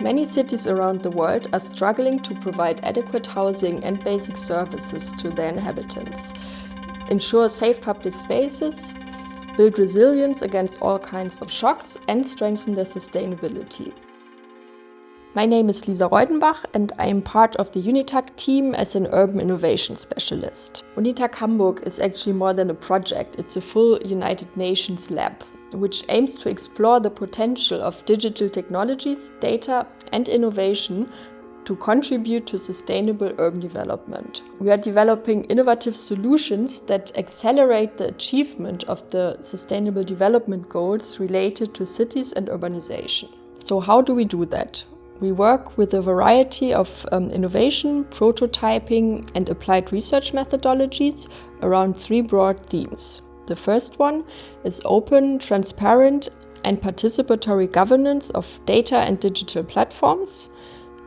Many cities around the world are struggling to provide adequate housing and basic services to their inhabitants, ensure safe public spaces, build resilience against all kinds of shocks and strengthen their sustainability. My name is Lisa Reudenbach and I am part of the UNITAC team as an urban innovation specialist. UNITAC Hamburg is actually more than a project, it's a full United Nations lab which aims to explore the potential of digital technologies, data and innovation to contribute to sustainable urban development. We are developing innovative solutions that accelerate the achievement of the sustainable development goals related to cities and urbanization. So how do we do that? We work with a variety of um, innovation, prototyping and applied research methodologies around three broad themes. The first one is open, transparent and participatory governance of data and digital platforms.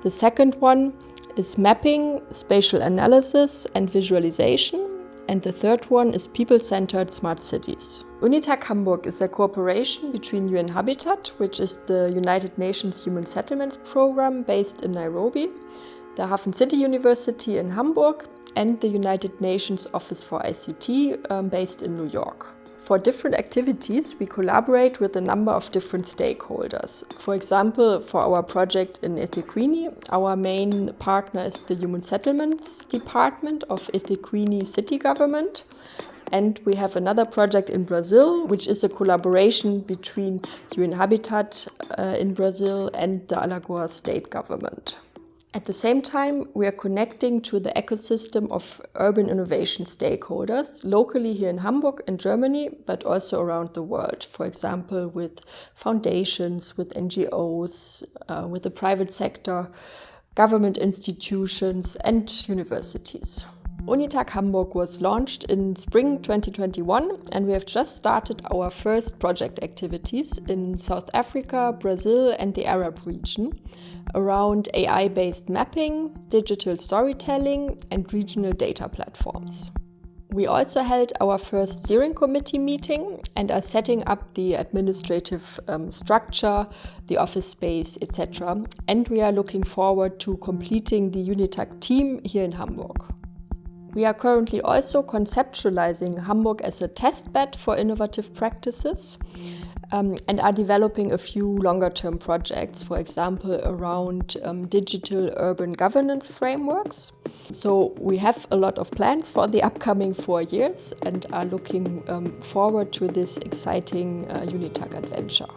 The second one is mapping, spatial analysis and visualization. And the third one is people-centered smart cities. UNITAC Hamburg is a cooperation between UN Habitat, which is the United Nations Human Settlements Program based in Nairobi, the Hafen City University in Hamburg, and the United Nations Office for ICT um, based in New York. For different activities, we collaborate with a number of different stakeholders. For example, for our project in eThekwini, our main partner is the Human Settlements Department of eThekwini City Government. And we have another project in Brazil, which is a collaboration between UN Habitat uh, in Brazil and the Alagoas state government. At the same time, we are connecting to the ecosystem of urban innovation stakeholders, locally here in Hamburg in Germany, but also around the world. For example, with foundations, with NGOs, uh, with the private sector, government institutions and universities. Unitac Hamburg was launched in spring 2021 and we have just started our first project activities in South Africa, Brazil and the Arab region around AI-based mapping, digital storytelling and regional data platforms. We also held our first steering committee meeting and are setting up the administrative um, structure, the office space, etc. And we are looking forward to completing the UNITAC team here in Hamburg. We are currently also conceptualizing Hamburg as a testbed for innovative practices um, and are developing a few longer term projects, for example, around um, digital urban governance frameworks. So we have a lot of plans for the upcoming four years and are looking um, forward to this exciting uh, UNITAC adventure.